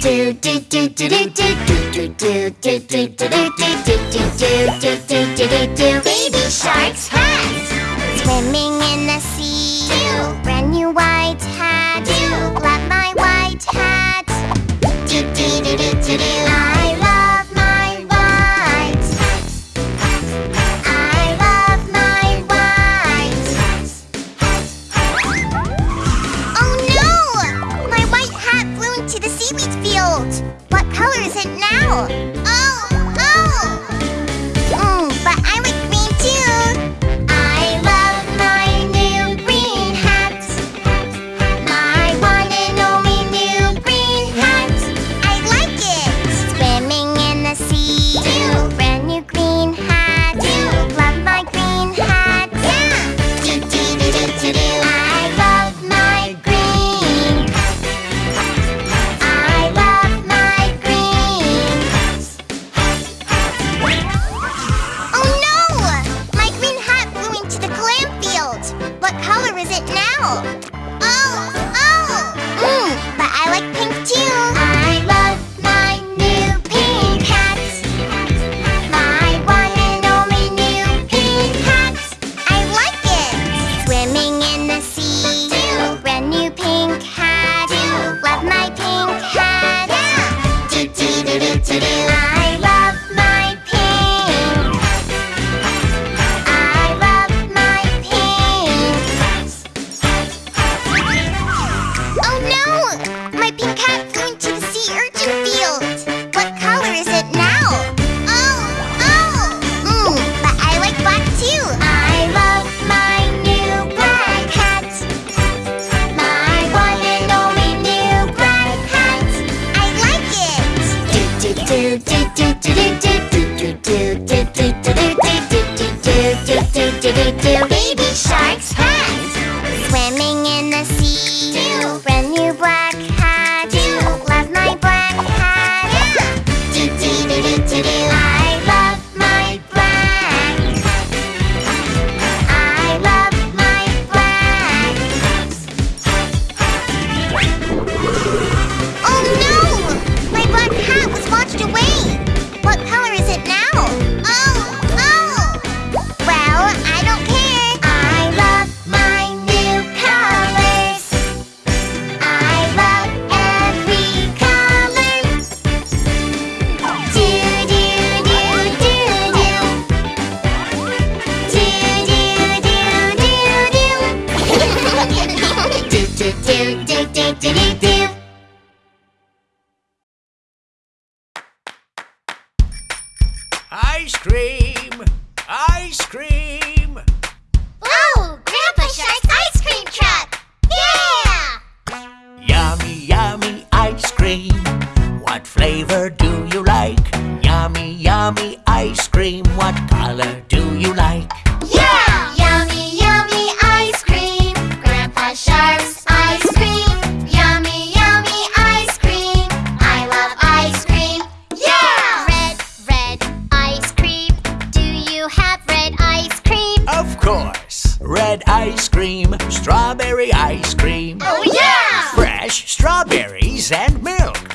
do do do do do do do do do do do do do do do do do do do Baby shark's hat swimming in the sea.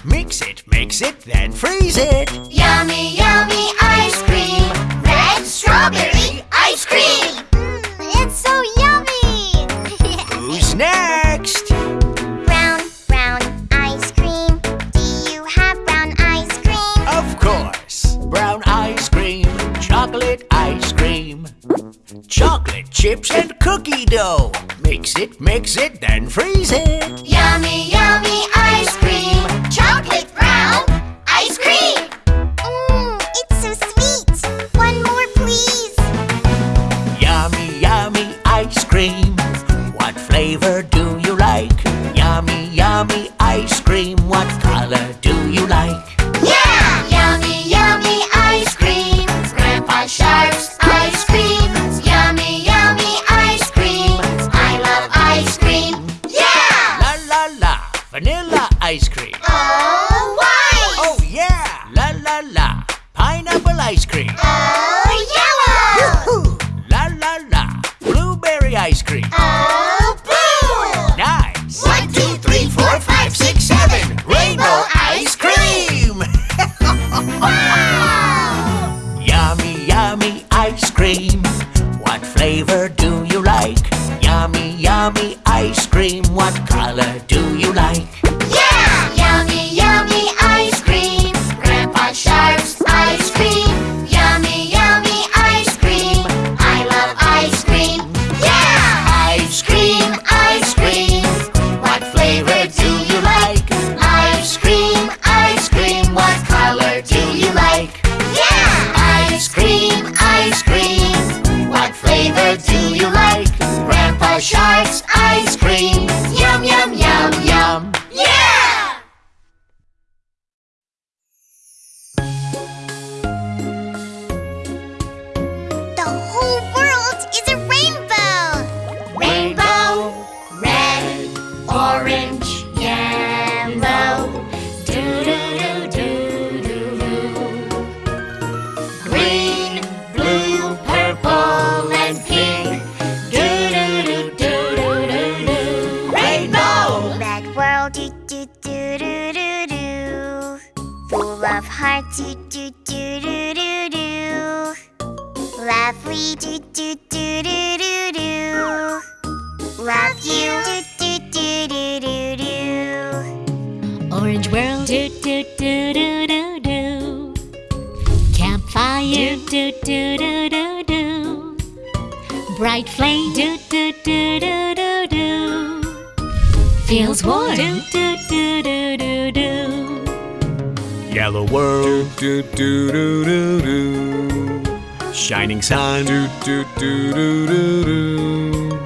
Mix it, mix it, then freeze it. Yummy, yummy ice cream. Red strawberry ice cream. Mm, it's so yummy. Who's next? Brown, brown ice cream. Do you have brown ice cream? Of course. Brown ice cream, chocolate ice cream. Chocolate chips and cookie dough. Mix it, mix it, ice cream. Oh, ice! Oh, yeah! La la la! Pineapple ice cream. Oh. Yellow world, do do do do do. shining sun, Do do do do do do.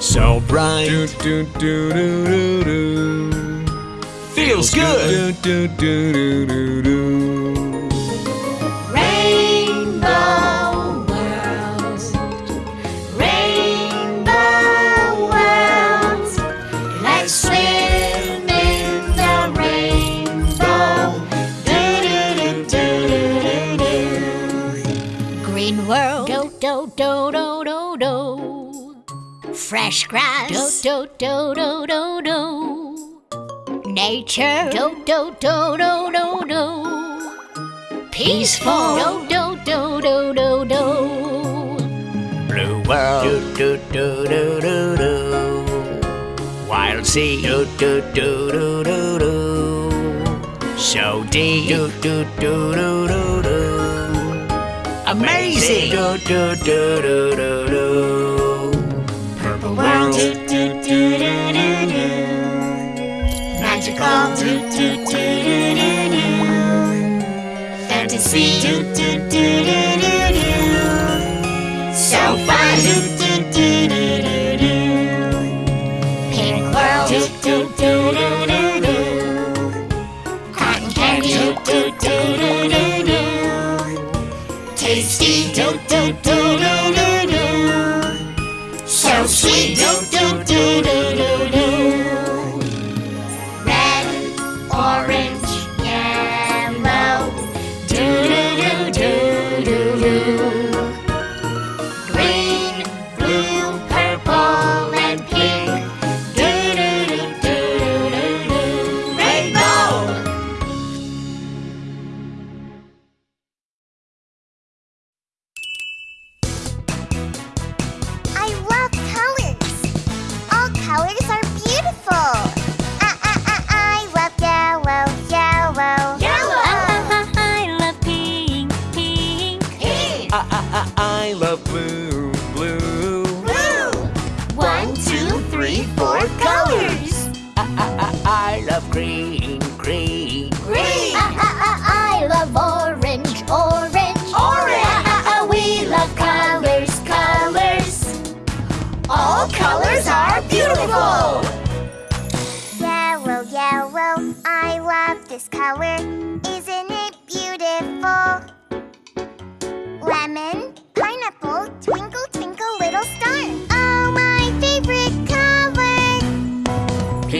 so bright, Do do do do do do. feels good. Do do do do do do. Fresh grass, do do do do do do. Nature, do do do do do do. Peaceful, do do do do do do. Blue world, do do do do do do. Wild sea, do do do do do do. So deep, do do do do do do. Amazing, do do do do do do. Magical do do do do do do. Fantasy do do do do do do. So fun do do do do do do. Pink world do do do do.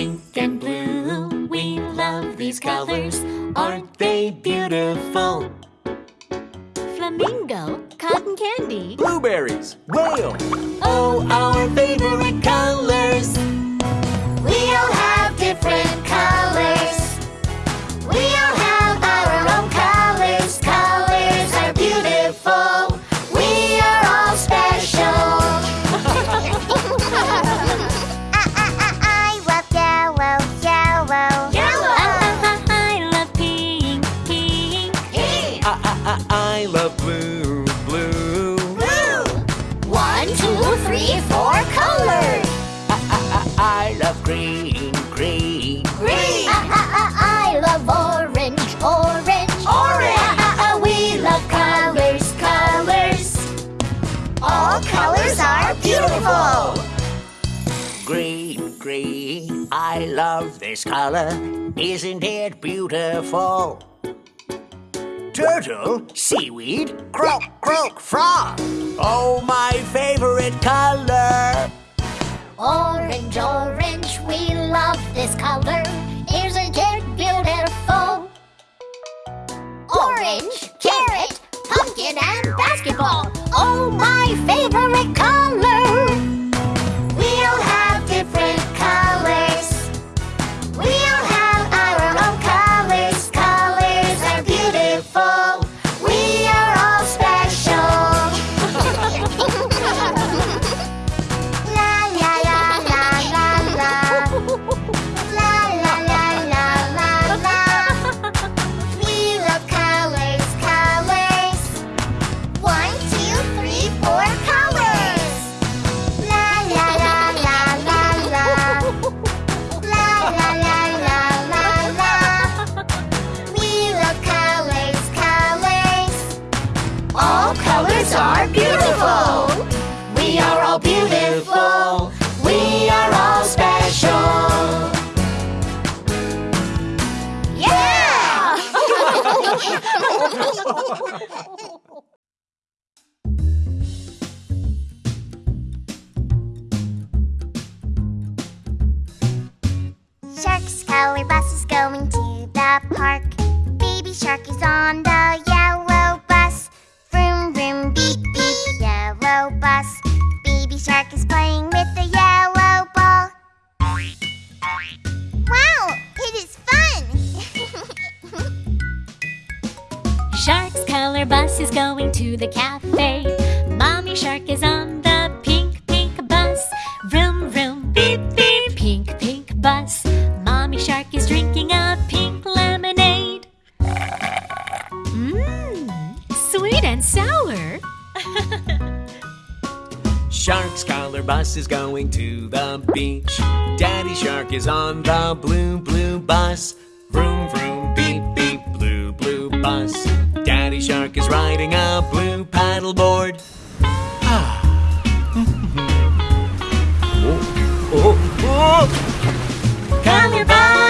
Pink and blue, we love these colors. Aren't they beautiful? Flamingo, cotton candy. Blueberries, whale. Oh, our favorite colors. We all have different colors. I love this color. Isn't it beautiful? Turtle, seaweed, croak, croak, frog. Oh, my favorite color. Orange, orange, we love this color. Isn't it beautiful? Orange, carrot, pumpkin, and basketball. Oh, my favorite color. Color bus is going to the park. Baby shark is on the yellow bus. Vroom, vroom, beep, beep, yellow bus. Baby shark is playing with the yellow ball. Wow, it is fun! Shark's color bus is going to the cafe. Mommy Shark is on the pink, pink bus. Vroom, vroom, beep, beep, pink, pink bus. Bus is going to the beach. Daddy Shark is on the blue, blue bus. Vroom, vroom, beep, beep, blue, blue bus. Daddy Shark is riding a blue paddleboard. Ah. oh, oh, oh. Color bus,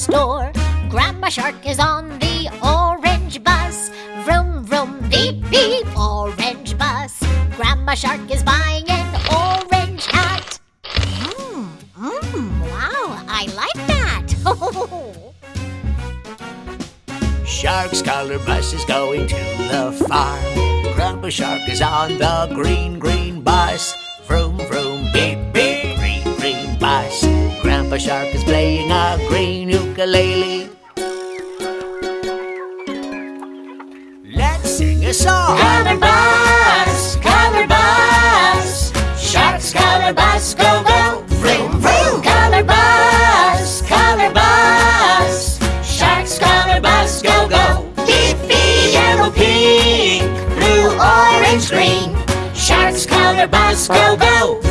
store. Grandma Shark is on the orange bus. Vroom, vroom, beep, beep, orange bus. Grandma Shark is buying an orange hat. Mmm, mmm, wow, I like that. Shark's color bus is going to the farm. Grandpa Shark is on the green, green bus. Vroom, vroom, beep, beep, green, green bus. Grandpa Shark is playing a green ukulele. Let's sing a song. Color bus, color bus. Shark's color bus, go, go. Vroom, vroom. Shark's go, go. Yellow, pink, blue, orange, green. Shark's color bus, go, go.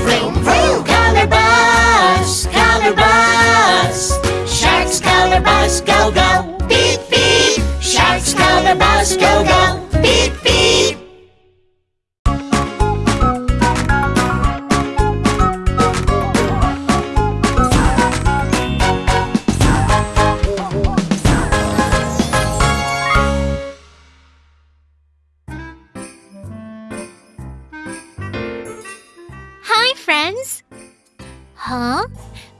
Bus, go, go. Beep, beep. Shark's color bus, go, go. Beep, beep. Hi, friends. Huh?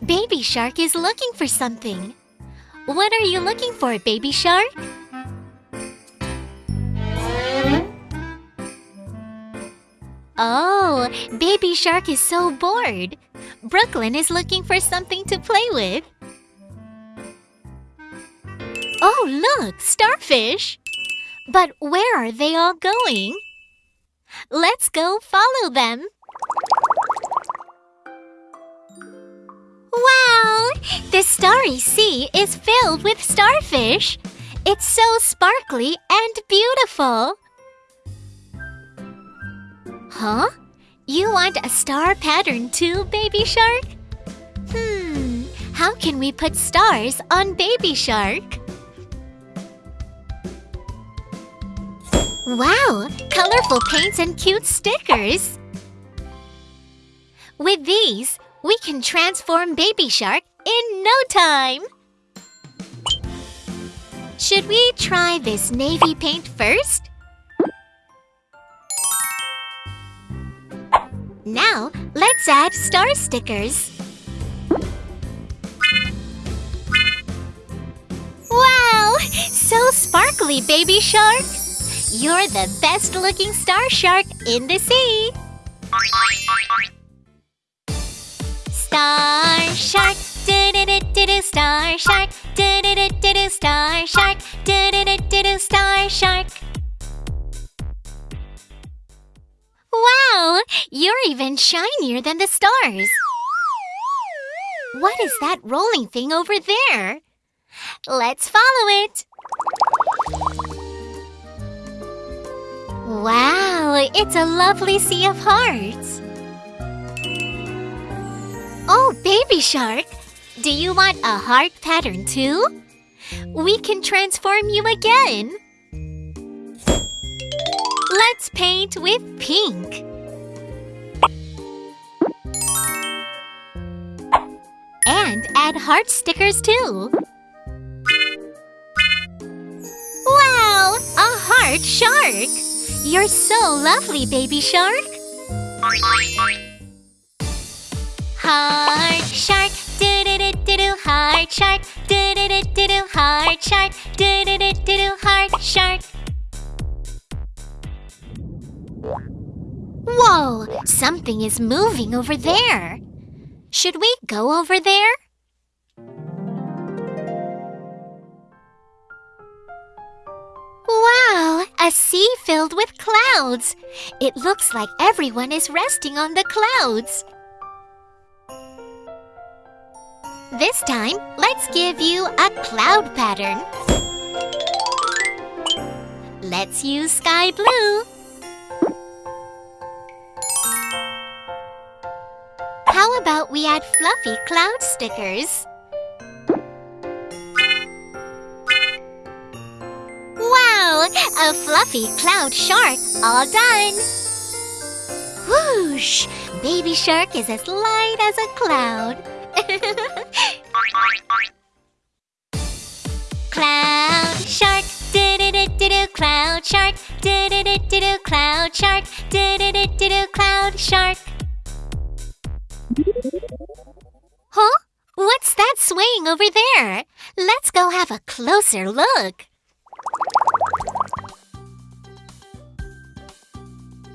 Baby Shark is looking for something. What are you looking for, Baby Shark? Oh, Baby Shark is so bored. Brooklyn is looking for something to play with. Oh, look, starfish. But where are they all going? Let's go follow them. Wow! The starry sea is filled with starfish. It's so sparkly and beautiful. Huh? You want a star pattern too, Baby Shark? Hmm, how can we put stars on Baby Shark? Wow, colorful paints and cute stickers. With these, we can transform Baby Shark in no time. Should we try this navy paint first? Now, let's add star stickers. Wow! So sparkly, Baby Shark! You're the best looking star shark in the sea! Star shark, do do do do do star shark, do do do do do star shark, do do do do do star shark. Wow, you're even shinier than the stars. What is that rolling thing over there? Let's follow it. Wow, it's a lovely sea of hearts. Oh, baby shark, Do you want a heart pattern too? We can transform you again. Let's paint with pink. And add heart stickers too. Wow, a heart shark! You're so lovely, baby shark. Heart shark, do do do do do. Heart shark, do do do do do. Heart shark, do do do do do. Heart shark. Whoa! Something is moving over there. Should we go over there? Wow! A sea filled with clouds. It looks like everyone is resting on the clouds. This time, let's give you a cloud pattern. Let's use sky blue. How about we add fluffy cloud stickers? Wow! A fluffy cloud shark all done! Whoosh! Baby shark is as light as a cloud. cloud shark, do do do do. Cloud shark, do do do do. Cloud shark, do do do do. Cloud shark. Huh? What's that swaying over there? Let's go have a closer look.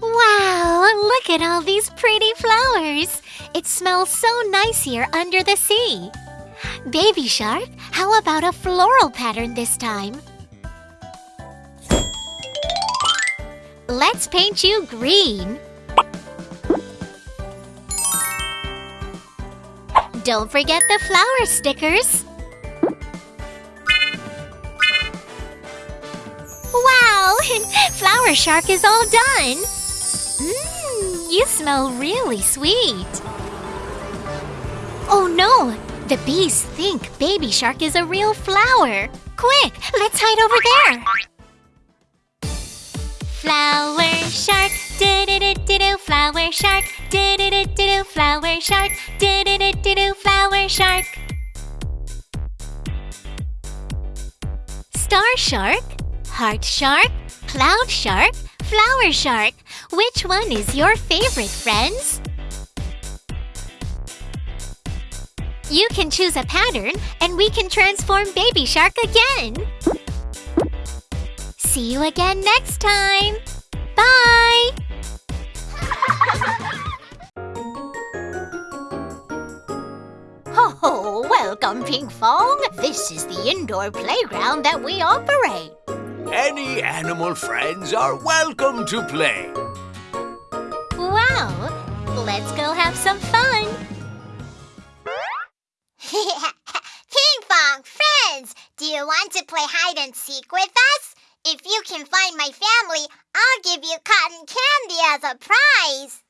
Wow, look at all these pretty flowers. It smells so nice here under the sea. Baby shark, how about a floral pattern this time? Let's paint you green. Don't forget the flower stickers. Wow! Flower Shark is all done. Mmm, you smell really sweet. Oh no! The bees think Baby Shark is a real flower. Quick, let's hide over there. Flower Shark, do do do do do. Flower Shark, do do do do do. Flower Shark, do do do do do. Flower Shark. Star Shark, Heart Shark, Cloud Shark, Flower Shark. Which one is your favorite, friends? You can choose a pattern and we can transform Baby Shark again. See you again next time. Bye! Oh, welcome, Pinkfong. This is the indoor playground that we operate. Any animal friends are welcome to play. Wow! Let's go have some fun. Pinkfong, friends! Do you want to play hide and seek with us? If you can find my family, I'll give you cotton candy as a prize.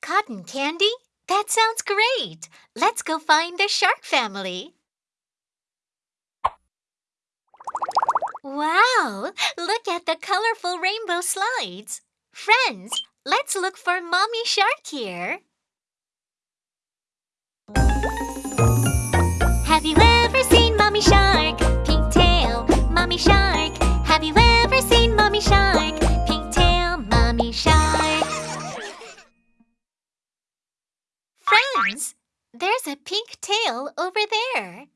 Cotton candy? That sounds great. Let's go find the shark family. Wow! Look at the colorful rainbow slides. Friends, let's look for Mommy Shark here. Have you ever seen Mommy Shark? Pink tail, Mommy Shark. Have you ever seen Mommy Shark? Pink tail, Mommy Shark. Friends, there's a pink tail over there.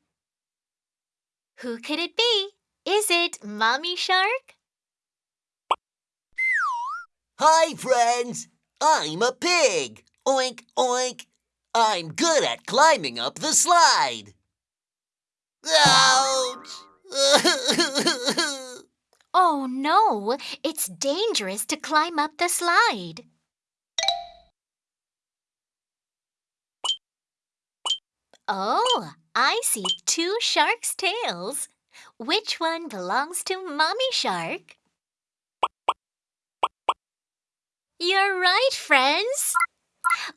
Who could it be? Is it Mommy Shark? Hi, friends. I'm a pig. Oink, oink. I'm good at climbing up the slide. Ouch! Oh no, it's dangerous to climb up the slide. Oh, I see two sharks' tails. Which one belongs to Mommy Shark? You're right, friends.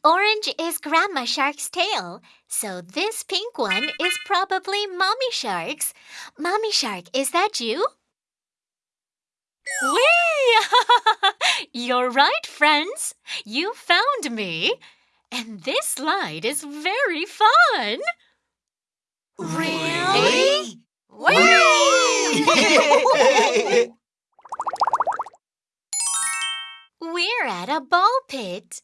Orange is Grandma Shark's tail, so this pink one is probably Mommy Shark's. Mommy Shark, is that you? Whee! You're right, friends. You found me. And this slide is very fun. Really? We're at a ball pit.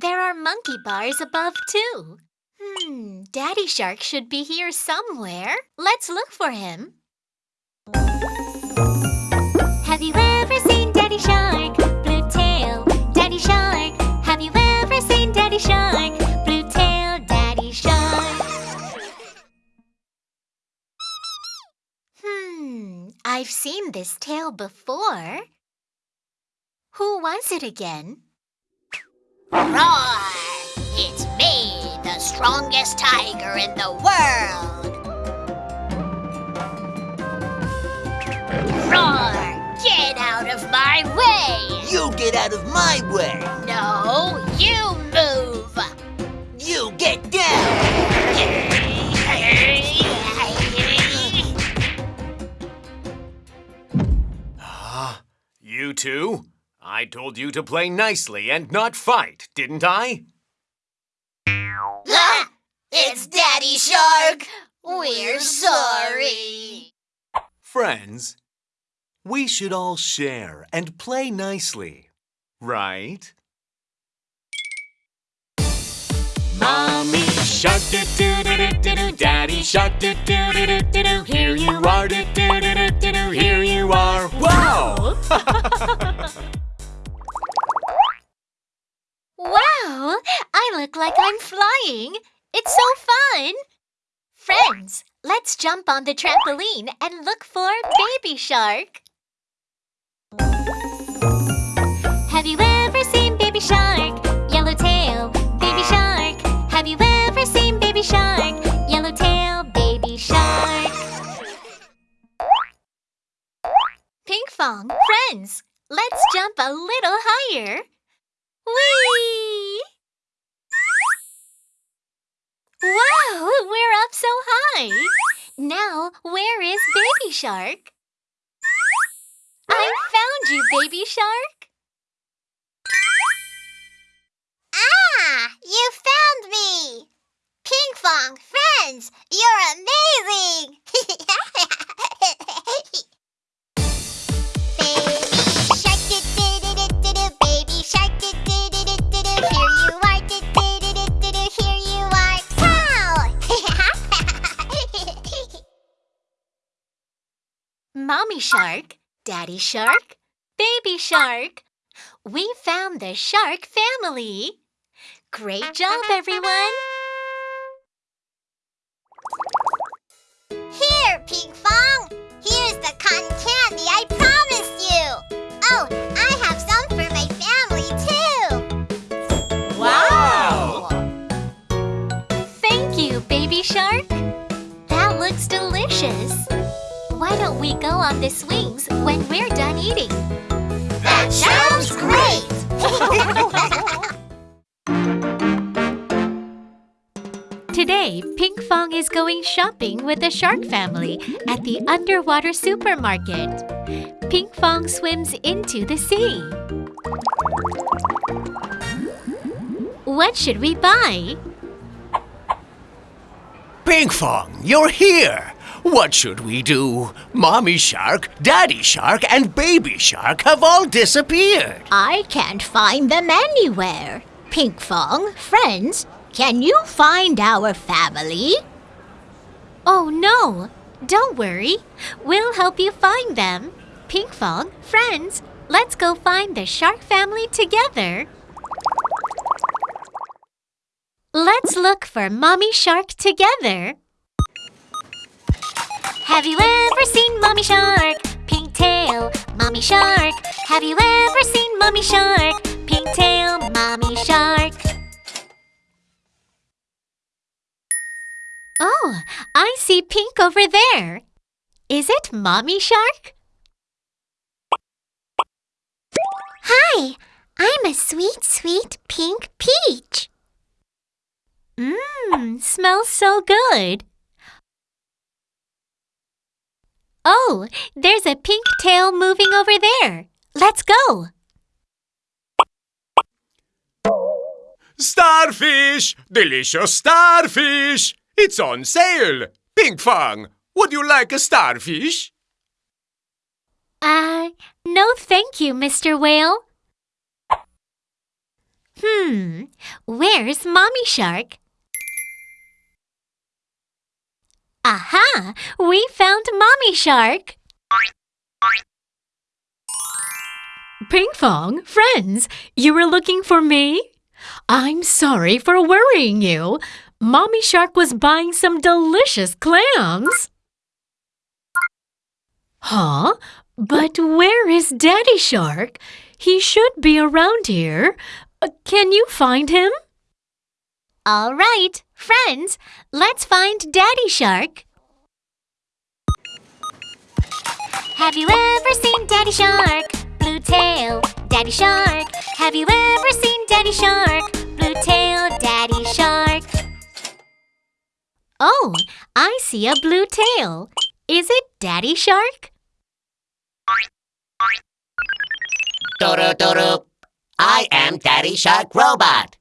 There are monkey bars above, too. Hmm, Daddy Shark should be here somewhere. Let's look for him. Have you ever seen Daddy Shark? Blue tail, Daddy Shark. Have you ever seen Daddy Shark? Blue tail, Daddy Shark. Hmm, I've seen this tail before. Who was it again? Roar! It's me, the strongest tiger in the world! Roar! Get out of my way! You get out of my way! No, you move! You get down! Ah, you two? I told you to play nicely and not fight, didn't I? Ah, it's Daddy Shark! We're sorry! Friends, we should all share and play nicely, right? Mommy shark do do do do do do, Daddy shark do do do do do do. Here you are do do do do do do. Here you are. Wow! Wow! I look like I'm flying. It's so fun. Friends, let's jump on the trampoline and look for Baby Shark. Have you ever seen Baby Shark? Yellow tail, Baby Shark. Have you ever seen Baby Shark? Yellow tail, Baby Shark. Pinkfong, friends, let's jump a little higher. Whee! Wow, we're up so high. Now, where is Baby Shark? I found you, Baby Shark. Ah, you found me! Pinkfong, friends, you're amazing! baby Mommy Shark, Daddy Shark, Baby Shark. We found the shark family. Great job, everyone. Here, Pinkfong! Here's the cotton candy I promised you! Oh, I have some for my family too! Wow! Thank you, Baby Shark. That looks delicious. Why don't we go on the swings when we're done eating? That sounds great! Today, Pinkfong is going shopping with the shark family at the underwater supermarket. Pinkfong swims into the sea. What should we buy? Pinkfong, you're here! What should we do? Mommy Shark, Daddy Shark, and Baby Shark have all disappeared. I can't find them anywhere. Pink Pinkfong, friends, can you find our family? Oh no! Don't worry. We'll help you find them. Pink Pinkfong, friends, let's go find the shark family together. Let's look for Mommy Shark together. Have you ever seen Mommy Shark? Pink tail, Mommy Shark. Have you ever seen Mommy Shark? Pink tail, Mommy Shark. Oh, I see pink over there. Is it Mommy Shark? Hi, I'm a sweet, sweet pink peach. Mmm, smells so good. Oh, there's a pink tail moving over there. Let's go. Starfish! Delicious starfish! It's on sale! Pinkfong, would you like a starfish? Uh, no thank you, Mr. Whale. Hmm, where's Mommy Shark? Aha! We found Mommy Shark! Pinkfong, friends, you were looking for me? I'm sorry for worrying you. Mommy Shark was buying some delicious clams. Huh? But where is Daddy Shark? He should be around here. Uh, Can you find him? All right, friends, let's find Daddy Shark. Have you ever seen Daddy Shark? Blue tail, Daddy Shark. Have you ever seen Daddy Shark? Blue tail, Daddy Shark. Oh, I see a blue tail. Is it Daddy Shark? Doodoo doodoo. I am Daddy Shark Robot.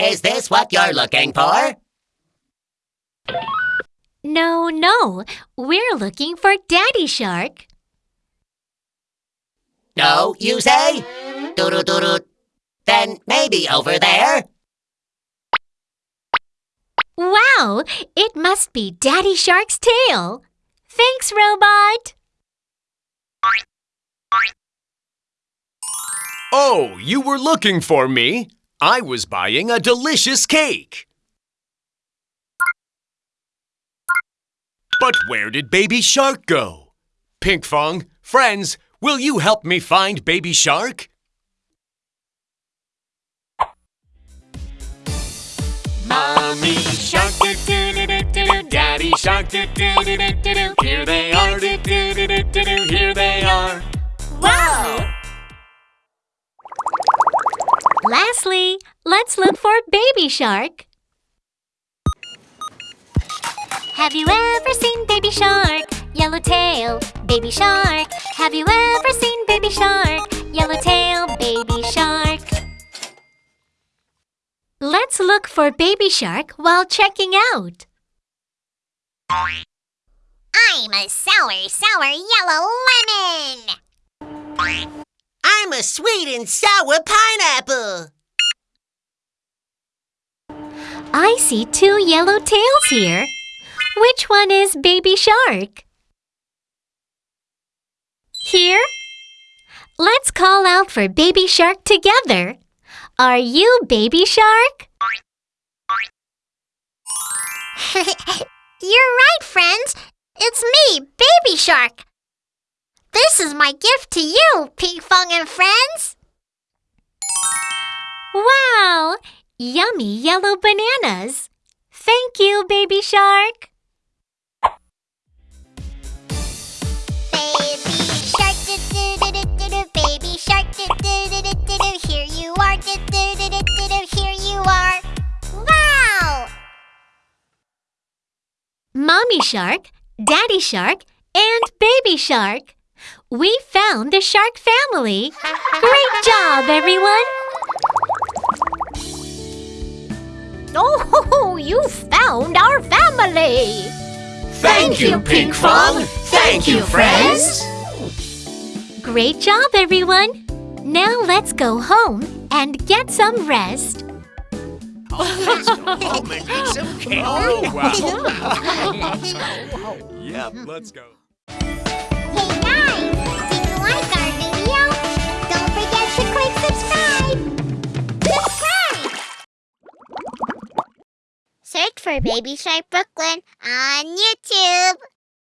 Is this what you're looking for? No, no, we're looking for Daddy Shark. No, you say? Doodoo doodoo. Then maybe over there? Wow, it must be Daddy Shark's tail. Thanks, Robot. Oh, you were looking for me? I was buying a delicious cake. But where did Baby Shark go? Pinkfong, friends, will you help me find Baby Shark? Mommy Shark, do do do do do do. Daddy Shark, do do do do do do. Here they are, do do do do do do. Here they are. Wow! Lastly, let's look for Baby Shark. Have you ever seen Baby Shark? Yellowtail, Baby Shark. Have you ever seen Baby Shark? Yellowtail, Baby Shark. Let's look for Baby Shark while checking out. I'm a sour, sour yellow lemon. I'm a sweet and sour pineapple. I see two yellow tails here. Which one is Baby Shark? Here? Let's call out for Baby Shark together. Are you Baby Shark? You're right, friends. It's me, Baby Shark. This is my gift to you, Pinkfong and friends. Wow! Yummy yellow bananas. Thank you, Baby Shark. Baby shark, do do do do do do. Baby shark, do do do do do. Here you are, do do do do do do. Here you are. Wow! Mommy Shark, Daddy Shark, and Baby Shark. We found the shark family. Great job, everyone! Oh, you found our family! Thank you, Pinkfong. Thank you, friends. Great job, everyone! Now let's go home and get some rest. Let's go home and eat some cake. Oh, wow. yep, let's go. Search for Baby Shark Brooklyn on YouTube.